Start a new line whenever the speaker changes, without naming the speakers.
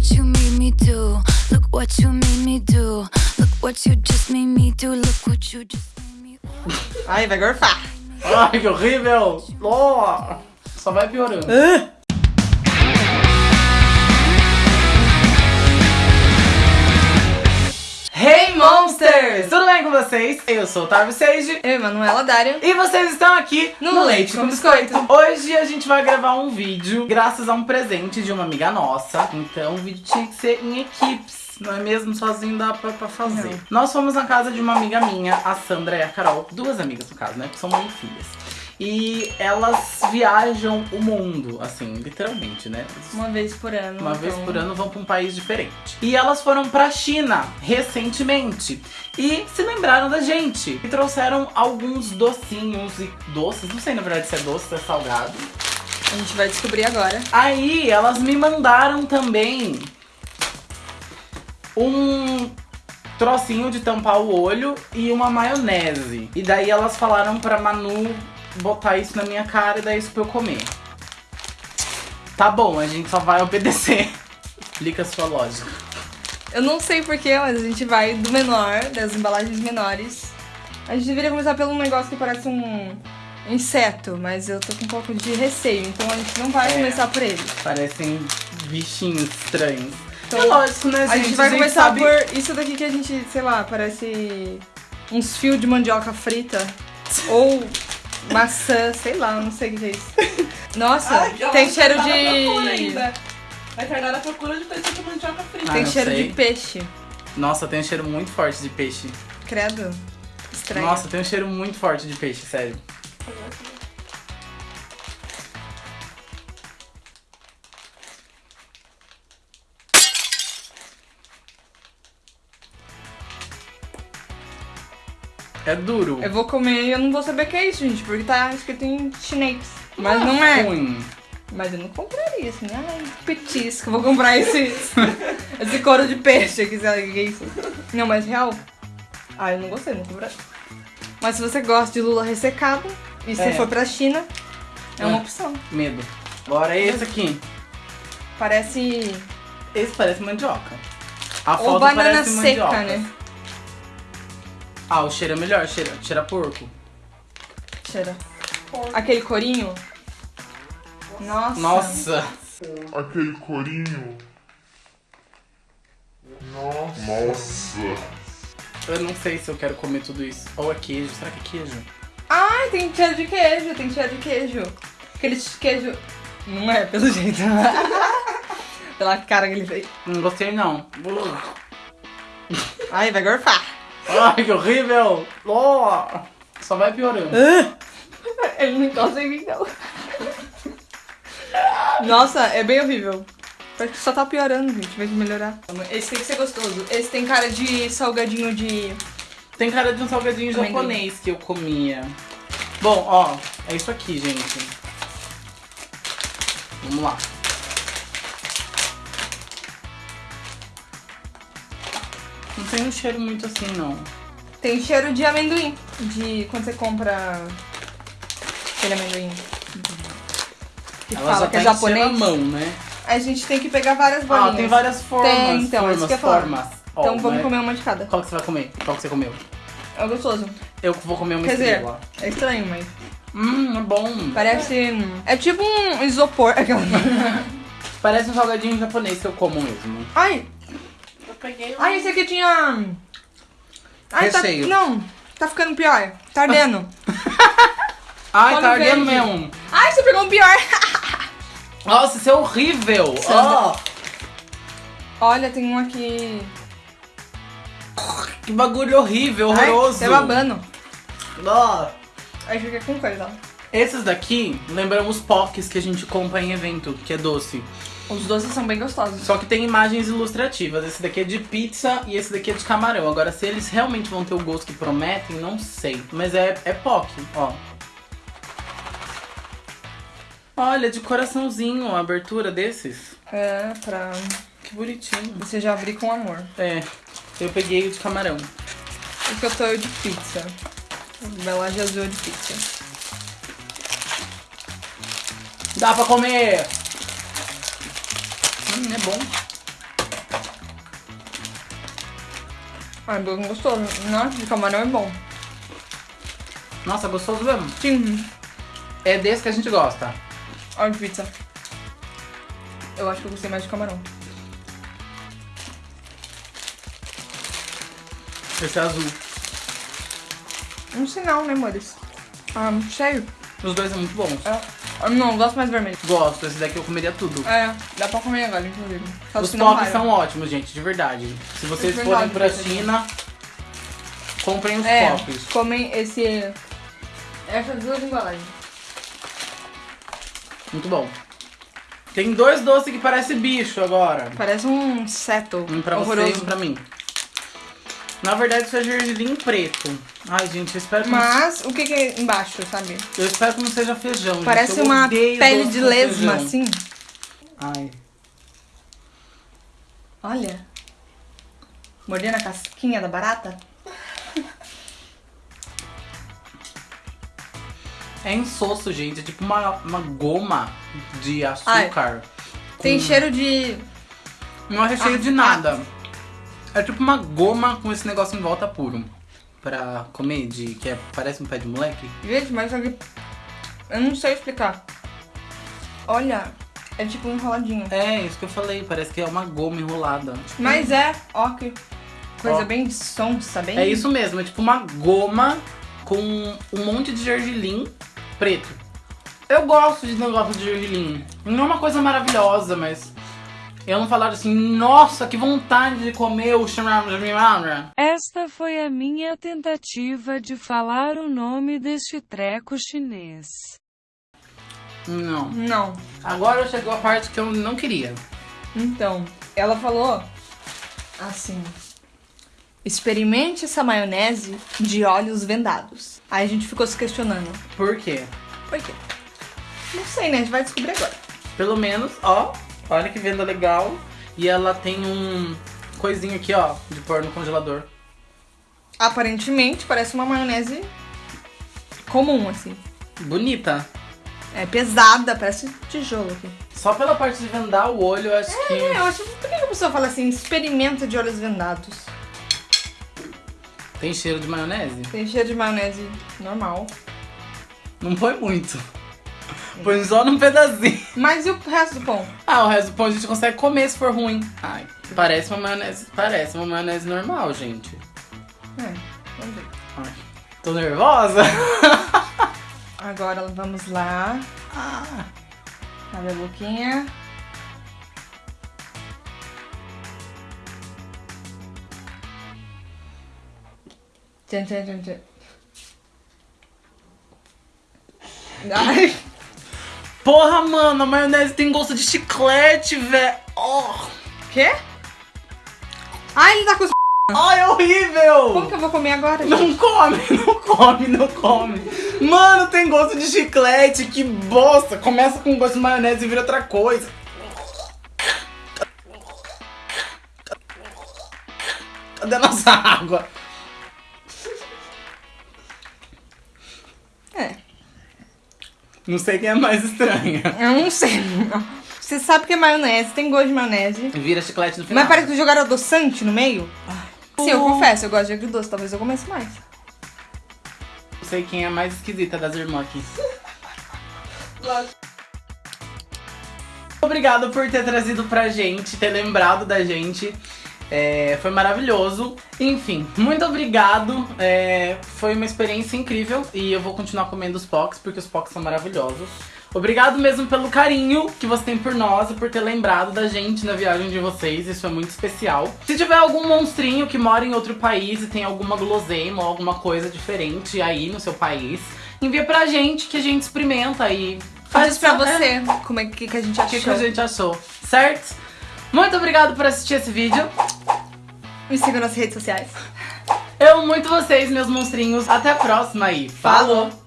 what you made me do. Look what you made me do. Look what you just made me do. Look what you just made me do.
Ai, vai gorfar.
Ai, que horrível! Oh, só vai piorando. Tudo bem com vocês? Eu sou o Tarvo Sage
Eu, Manuela Dário.
e vocês estão aqui
No Leite com Biscoito.
Hoje a gente vai gravar um vídeo graças a um presente de uma amiga nossa. Então o vídeo tinha que ser em equipes. Não é mesmo? Sozinho dá pra, pra fazer. Nós fomos na casa de uma amiga minha, a Sandra e a Carol. Duas amigas no caso, né? Que são mãe e filhas. E elas viajam o mundo, assim, literalmente, né?
Uma vez por ano.
Uma vez
então.
por ano vão pra um país diferente. E elas foram pra China recentemente. E se lembraram da gente. E trouxeram alguns docinhos e doces. Não sei na verdade se é doce, se é salgado.
A gente vai descobrir agora.
Aí elas me mandaram também um trocinho de tampar o olho e uma maionese. E daí elas falaram pra Manu botar isso na minha cara e dar isso pra eu comer. Tá bom, a gente só vai obedecer. Explica a sua lógica.
Eu não sei porquê, mas a gente vai do menor, das embalagens menores. A gente deveria começar pelo negócio que parece um inseto, mas eu tô com um pouco de receio, então a gente não vai
É.
começar por ele.
Parecem bichinhos estranhos.
Então,
é lógico, né, gente?
A gente vai começar
sabe-
por isso daqui que a gente, sei lá, parece uns fios de mandioca frita. ou maçã, sei lá, não sei o que é isso. Nossa, tem cheiro de.
Vai tardar na procura de coisa de mandioca frita.
Ah,
Tem cheiro
sei.
de peixe.
Nossa, tem um cheiro muito forte de peixe.
Credo. Estranho.
Nossa, tem um cheiro muito forte de peixe, sério. É duro.
Eu vou comer e eu não vou saber o que é isso, gente, porque tá escrito em chinês. Mas não é.
Ruim.
Mas eu não compraria assim. Ai, petisco. Vou comprar esse, esse couro de peixe aqui, sei lá o que é isso. Não, mas real. Ah, eu não gostei, não compraria. Mas se você gosta de lula ressecada, e se
É.
for pra China, é uma
É.
opção.
Medo. Agora esse aqui.
Parece.
Esse parece mandioca. A
Ou
foto
banana
parece
seca,
mandioca.
né?
Ah, o cheiro é melhor, cheira, cheira porco.
Cheira. Aquele corinho. Nossa.
Nossa.
aquele corinho. Nossa.
Eu não sei se eu quero comer tudo isso. Ou é queijo. Será que é queijo?
Ai, tem cheiro de queijo, tem cheiro de queijo. Aquele queijo. Não é, pelo jeito. Pela cara que ele fez.
Não gostei não.
Ai, vai gorfar.
Ai, que horrível. Oh. Só vai piorando.
Ele não encosta em mim, não. Nossa, é bem horrível. Parece que só tá piorando, gente. Vai melhorar. Esse tem que ser gostoso. Esse tem cara de salgadinho de.
Tem cara de um salgadinho
Amendoim.
japonês que eu comia. Bom, ó, é isso aqui, gente. Vamos lá. Não tem um cheiro muito assim, não.
Tem cheiro de amendoim. De quando você compra aquele amendoim. Que
Ela
fala
já
que é
tá enchendo
japonês.
a mão, né?
A gente tem que pegar várias bolinhas.
Ah, tem várias formas.
Tem, então,
formas,
isso que eu
formas. Ó,
Então vamos
né?
comer uma de cada.
Qual que você vai comer? Qual que você comeu?
É gostoso.
Eu vou comer uma
Quer dizer,
estrela.
é estranho, mas.
Hum, é bom.
Parece. É tipo um isopor. Aquela-
Parece um salgadinho japonês que eu como mesmo.
Ai!
Peguei um...
Ai, esse aqui tinha. Ai, tá.
Recheio.
Não, tá ficando pior. Tá ardendo.
Ai, tá ardendo
verde.
mesmo.
Ai, você pegou um pior.
Nossa, isso é horrível. Ó,
Olha, tem um aqui.
que bagulho horrível,
Ai,
horroroso.
tá babando.
Ó.
Acho que é com coisa.
Esses daqui lembram os pocs que a gente compra em evento, que é doce.
Os doces são bem gostosos.
Só que tem imagens ilustrativas. Esse daqui é de pizza e esse daqui é de camarão. Agora, se eles realmente vão ter o gosto que prometem, não sei. Mas é, é POC, ó. Olha, de coraçãozinho a abertura desses.
É, pra
Que bonitinho.
você já abrir com amor.
É, eu peguei o de camarão.
O que eu tô é o de pizza. Embalagem azul de pizza.
Dá pra comer! Hum, é bom.
Ai, bem gostoso. Nossa, de camarão é bom.
Nossa, gostoso mesmo?
Sim.
É desse que a gente gosta.
Olha a pizza. Eu acho que eu gostei mais de camarão.
Esse é azul.
Um sinal, né, amores? Ah, muito cheio.
Os dois são muito bons.
É. Não, gosto mais vermelho.
Gosto, esse daqui eu comeria tudo.
É, dá pra comer agora, inclusive. Só
Os
raiva.
são ótimos, gente, de verdade. Se vocês
É
forem pra. China, comprem os
É,
pops.
comem esse... Essas duas embalagens.
Muito bom. Tem dois doces que parece bicho agora.
Parece um seto
Um pra você
horroroso.
e um pra mim. Na verdade, isso é gergelim preto. Ai, gente, eu espero que,
Mas, o que que é embaixo, sabe?
eu espero que não seja feijão. gente.
Parece
Eu
uma pele de lesma,
feijão.
assim.
Ai.
Olha. Mordendo a casquinha da barata.
É insosso, gente. É tipo uma, uma goma de açúcar.
Tem
com-
cheiro de...
Não é recheio
Ah,
de nada. É tipo uma goma com esse negócio em volta puro. Pra comer, de que é, parece um pé de moleque.
Gente, mas aqui... Eu não sei explicar. Olha, é tipo um enroladinho.
É, isso que eu falei. Parece que é uma goma enrolada.
Mas é, ó que coisa
Ó.
bem sonsa, bem...
É isso mesmo, é tipo uma goma com um monte de gergelim preto. Eu gosto de negócio de gergelim. Não é uma coisa maravilhosa, mas... Eu não falar assim, nossa, que vontade de comer o.
Esta foi a minha tentativa de falar o nome deste treco chinês.
Não.
Não.
Agora chegou a parte que eu não queria.
Então, ela falou assim: experimente essa maionese de olhos vendados. Aí a gente ficou se questionando:
Por quê?
por quê? Não sei, né? A gente vai descobrir agora.
Pelo menos, ó, olha que venda legal. E ela tem um coisinho aqui, ó, de pôr no congelador.
Aparentemente, parece uma maionese comum, assim.
Bonita.
É pesada, parece tijolo aqui.
Só pela parte de vendar o olho, eu acho que.
É, eu acho. Por que a pessoa fala assim? Experimenta de olhos vendados.
Tem cheiro de maionese?
Tem cheiro de maionese normal.
Não põe muito. Põe só num pedacinho.
Mas e o resto do pão?
Ah, o resto do pão a gente consegue comer se for ruim. Ai, parece uma maionese. Parece uma maionese normal, gente.
É, vamos ver.
Ai, tô nervosa.
Agora vamos lá.
Ah,
Abre a boquinha. Tchan, tchan, tchan, tchan. Ai,
porra, mano, a maionese tem gosto de chiclete, velho. Oh.
quê? Ai, ele tá com.
Ai, é horrível!
Como que eu vou comer agora? gente?
Não come, não come, não come. Mano, tem gosto de chiclete, que bosta. Começa com gosto de maionese e vira outra coisa. Cadê a nossa água? Não sei quem é mais estranha.
eu não sei. Você sabe que é maionese, tem gosto de maionese.
Vira chiclete no final.
Mas parece que jogaram adoçante no meio. Sim, eu confesso, eu gosto de agridoce, talvez eu comece mais.
Não sei quem é a mais esquisita das irmãs aqui. Obrigado por ter trazido pra gente, ter lembrado da gente. É, foi maravilhoso. Enfim, muito obrigado. É, foi uma experiência incrível e eu vou continuar comendo os pocs porque os pocs são maravilhosos. Obrigado mesmo pelo carinho que você tem por nós e por ter lembrado da gente na viagem de vocês. Isso é muito especial. Se tiver algum monstrinho que mora em outro país e tem alguma guloseima ou alguma coisa diferente aí no seu país, envia pra gente que a gente experimenta e
Faz isso pra
é,
você, como é que, que a gente
o
achou.
que, que a gente achou, certo? Muito obrigado por assistir esse vídeo.
Me siga nas redes sociais.
Eu amo muito vocês, meus monstrinhos. Até a próxima aí. Falou!